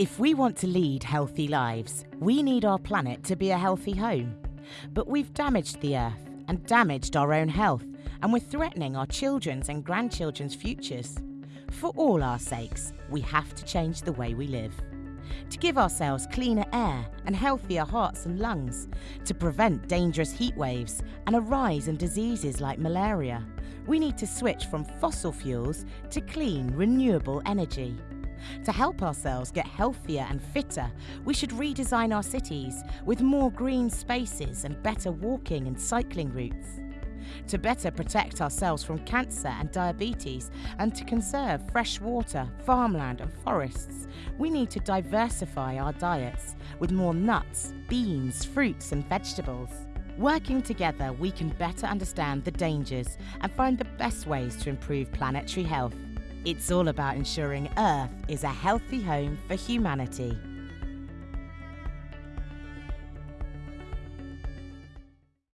If we want to lead healthy lives, we need our planet to be a healthy home. But we've damaged the Earth and damaged our own health, and we're threatening our children's and grandchildren's futures. For all our sakes, we have to change the way we live. To give ourselves cleaner air and healthier hearts and lungs, to prevent dangerous heat waves and a rise in diseases like malaria, we need to switch from fossil fuels to clean, renewable energy. To help ourselves get healthier and fitter, we should redesign our cities with more green spaces and better walking and cycling routes. To better protect ourselves from cancer and diabetes and to conserve fresh water, farmland, and forests, we need to diversify our diets with more nuts, beans, fruits, and vegetables. Working together, we can better understand the dangers and find the best ways to improve planetary health. It's all about ensuring Earth is a healthy home for humanity.